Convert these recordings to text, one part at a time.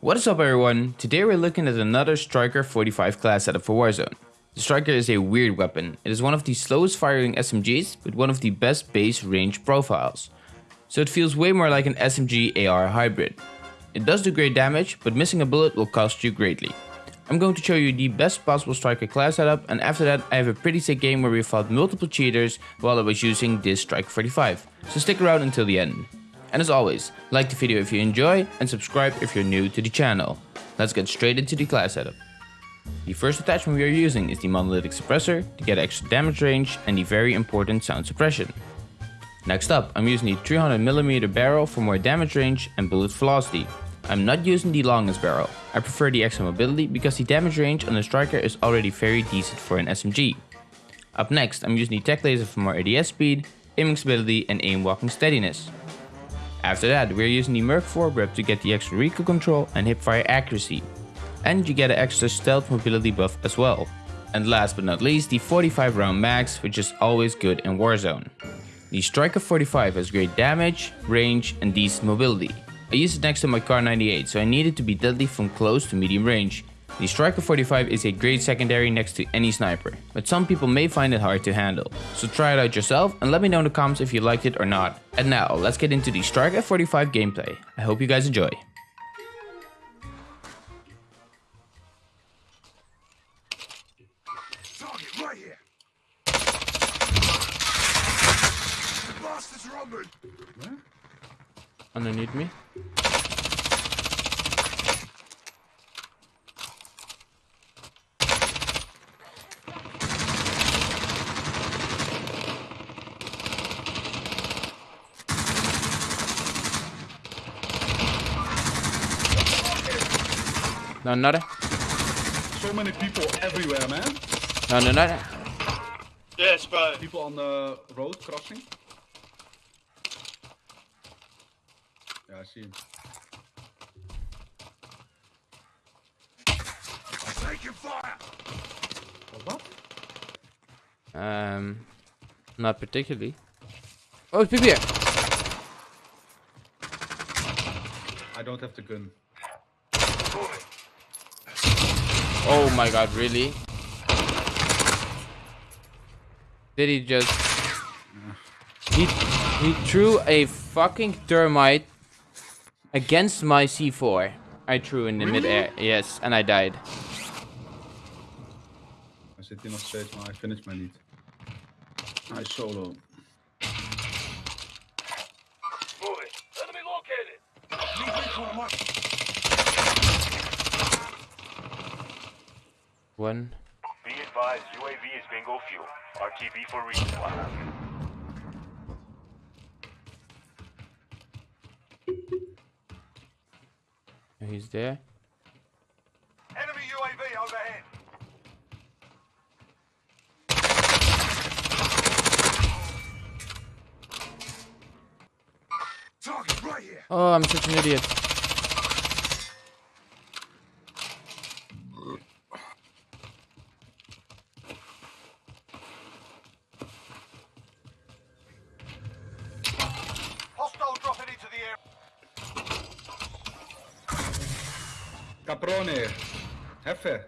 What is up everyone? Today we're looking at another Striker 45 class setup for Warzone. The Striker is a weird weapon. It is one of the slowest firing SMGs with one of the best base range profiles. So it feels way more like an SMG AR hybrid. It does do great damage, but missing a bullet will cost you greatly. I'm going to show you the best possible Striker class setup and after that I have a pretty sick game where we fought multiple cheaters while I was using this Striker 45. So stick around until the end. And as always, like the video if you enjoy and subscribe if you're new to the channel. Let's get straight into the class setup. The first attachment we are using is the monolithic suppressor to get extra damage range and the very important sound suppression. Next up, I'm using the 300mm barrel for more damage range and bullet velocity. I'm not using the longest barrel. I prefer the extra mobility because the damage range on the striker is already very decent for an SMG. Up next, I'm using the tech laser for more ADS speed, aiming stability and aim walking steadiness. After that, we're using the Merc foregrip to get the extra recoil control and hipfire accuracy. And you get an extra stealth mobility buff as well. And last but not least, the 45 round max, which is always good in Warzone. The Striker 45 has great damage, range and decent mobility. I use it next to my Kar 98, so I need it to be deadly from close to medium range. The Striker 45 is a great secondary next to any sniper, but some people may find it hard to handle. So try it out yourself and let me know in the comments if you liked it or not. And now, let's get into the Striker 45 gameplay. I hope you guys enjoy. Target right here. The bastards are on me. Underneath me. No, not So many people everywhere, man. No, no, no. Yes, bro. People on the road crossing. Yeah, I see him. Taking fire. What? What? Um, not particularly. Oh, it's people here. I don't have the gun. Oh my god, really? Did he just... He, he threw a fucking thermite against my C4. I threw in the midair. Yes, and I died. I zit hier nog steeds, maar I finished my lead. Nice solo. Moving. Enemy located. Need recon on my. One. Be advised, UAV is bingo fuel. RTB for resupply. He's there. Enemy UAV overhead. Target right here. Oh, I'm such an idiot. Heffe!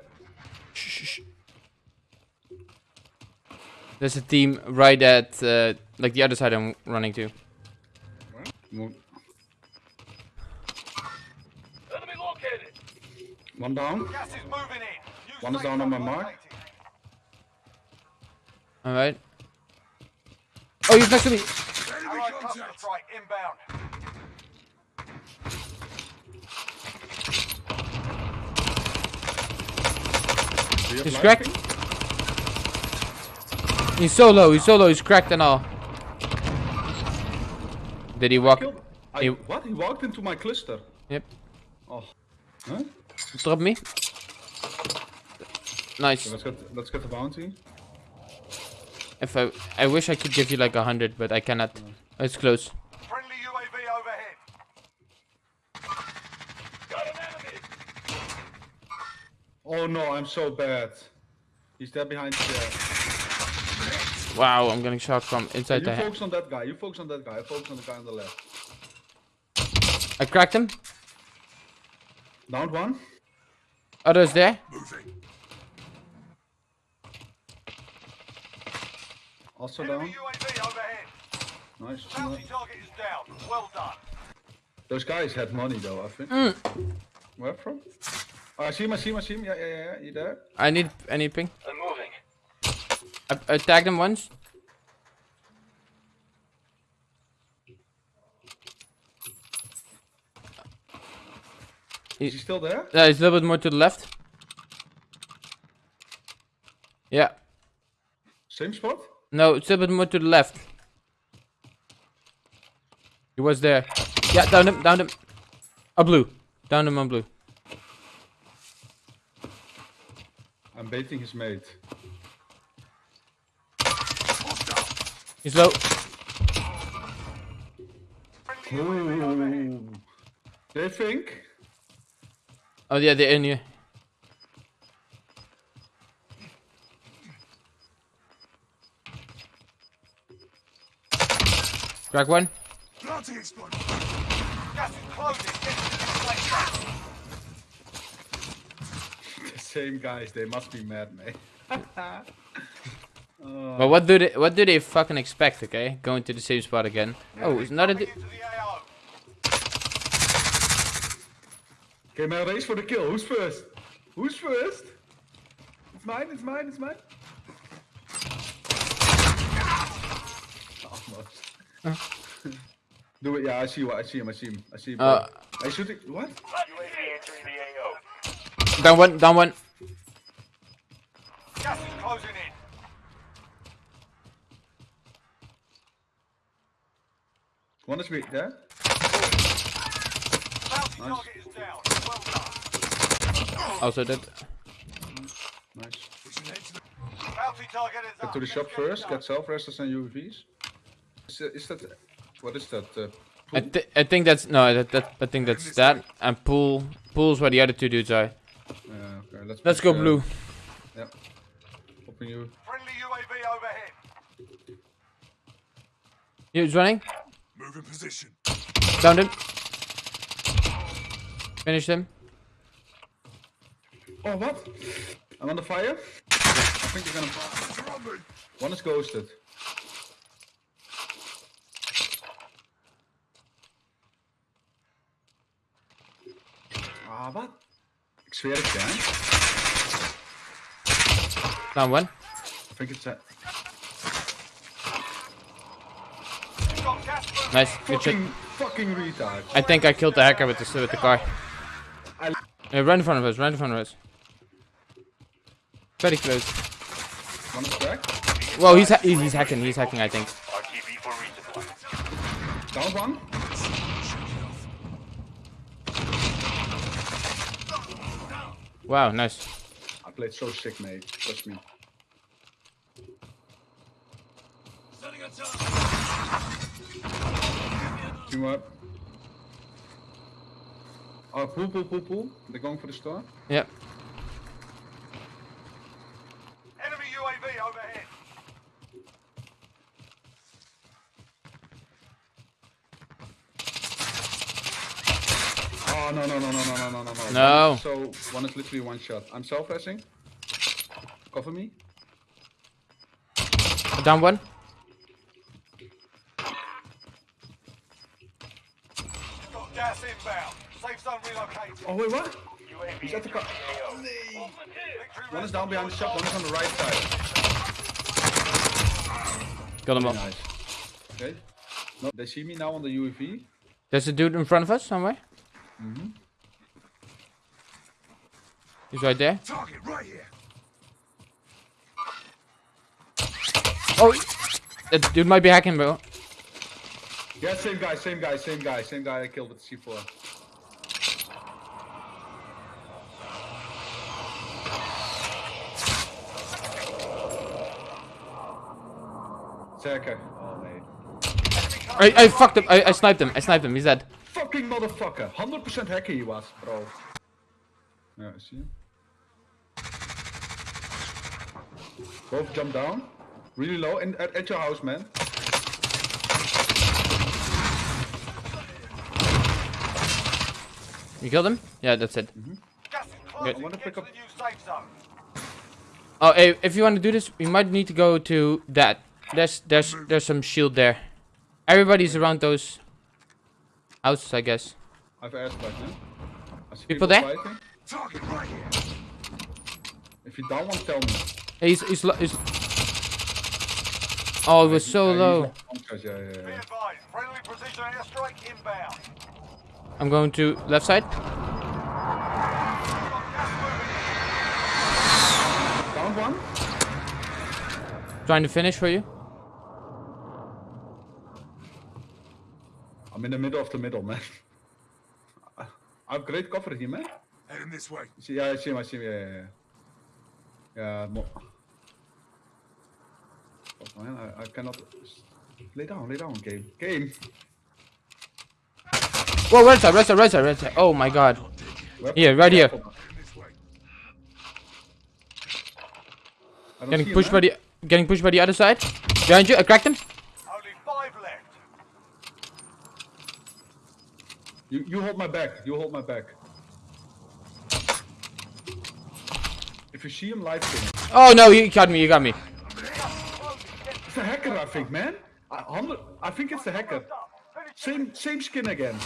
There's a team right at, uh, like the other side I'm running to. Mo- Enemy located. One down. Gas is moving in. Use One is down on my mark. Alright. Oh, he's next to me. Enemy Allied cluster strike inbound. Do you have He's cracked. He's so low, he's so low, he's cracked and all. Did he walk? I, He- what? He walked into my cluster. Yep. Oh. Huh? Drop me. Nice. Let's get let's get the bounty. If I, I wish I could give you like a hundred, but I cannot. It's close. Friendly UAV overhead. Got an enemy. Oh no, I'm so bad. He's there behind the chair. Wow, I'm getting shot from inside You the head. focus on that guy. You focus on that guy. I focus on the guy on the left. I cracked him. Down one. Others there? Moving. Also Enemy down. UAV overhead. Nice. Bounty target is down. Well done. Those guys had money though, I think. Mm. Where from? Oh, I see him, I see him, I see him. Yeah, yeah, yeah, yeah. You there? I need I need ping. I'm moving. I, I tagged him once. Is he still there? Yeah, he's a little bit more to the left. Yeah. Same spot? No, it's a little bit more to the left. He was there. Yeah, down him, down him. A blue. Down him on blue. I'm baiting his mate. He's low. Friendly Ooh. They think? Oh yeah, they're in here. Crack one. Planting explode. Gas is closing. Get to the safe zone. The same guys, they must be mad, mate. But what do they what do they fucking expect? Okay, going to the same spot again. Oh, it's not a. Coming di- into the AO. Okay, man, race for the kill. Who's first? Who's first? It's mine, it's mine, it's mine. Almost. Do it, yeah, I see what I see him, I see him, I see him. Uh, I it. what? Down one. Down one. Gas is closing in. One is weak there. Bounty Nice. target is down. Well done. Also dead. Nice. Pushing ahead to the Bounty target is Get to the shop get first, get self-resters and UAVs. Is, is that, what is that? Uh, I, th- I think that's no. That, that I think that's that. And pool. Pool's where the other two dudes are. Yeah, okay, let's, Let's push, go uh, blue. Yeah. Popping you. Friendly UAV overhead. He's running. move in position. Downed him. Finished him. Oh, what? I'm on the fire? I think you're gonna. Bastards are on me. One is ghosted. Ah, wat? Het, hè? Down one. I think it's a You've got gas moving. Nice. Good shot. fucking, fucking retard. I think I killed the hacker with the with the car. I- Uh, right in front of us. Right in front of us. Very close. One is cracked. Well, he's ha- he's hacking. He's hacking. I think. RTB for resupply. Down one. Wow. Nice. I played so sick, mate. Trust me. Team up. Oh, pull, pull, pull, pull. They're going for the store. Yep. Enemy UAV overhead. Oh no no no no no So one is literally one shot. I'm self-pressing. Cover me. Down one. Got gas inbound. Safe zone relocated. Oh wait, what? UAV He's at the car. AO. Victory One is down behind the shop. One is on the right side. Got him off. Nice. Okay. No, they see me now on the UAV. There's a dude in front of us somewhere. Mm-hmm. He's right there. Target right here. Oh, that dude might be hacking, bro. Yeah, same guy, same guy, same guy, same guy I killed with C4. Zeker. Oh nee. I, I fucked him. I, I sniped him. I sniped him. He's dead. Fucking motherfucker. 100% hacker he was, bro. Yeah, I see him. Both jump down. Really low. And at, at your house, man. You killed him? Yeah, that's it. Mm-hmm. Gas is Good. I wanna pick up- the new safe zone. Oh, hey, if you want to do this, you might need to go to that. There's there's there's some shield there. Everybody's around those houses, I guess. I've asked back now. I see People there? fighting. Target right here. If you down one, tell me. Hey, he's he's, he's Oh, it was so low. Yeah, yeah, yeah. I'm going to left side. Got gas moving. Down one. Trying to finish for you. I'm in the middle of the middle, man. I have great cover here, man. Heading this way. Yeah, I see him, I see him, yeah, yeah, yeah. Yeah, mo Fuck, man, I, I cannot... Lay down, lay down, game. Game! Whoa, right side, right side, right side, right side. Oh my god. Where- Here, right here. Careful. Heading this way. I don't Getting see him, pushed by the getting pushed by the other side. Behind you, I cracked him. Only five left. You, you hold my back, you hold my back. If you see him live stream. Oh no, you got me, you got me. Hacker, I think, man. I, I think it's the hacker. Same, same skin again.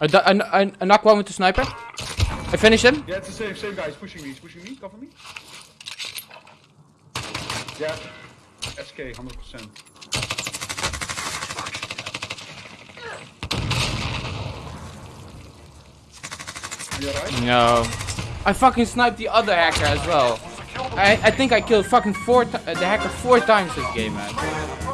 I, I, I, I knocked one with the sniper. I finished him. Yeah, it's the same, same guy. He's pushing me. He's pushing me. Cover me. Yeah. SK, hundred percent. You alright? No. I fucking sniped the other hacker as well. I, I think I killed fucking four uh, the hacker four times this game, man.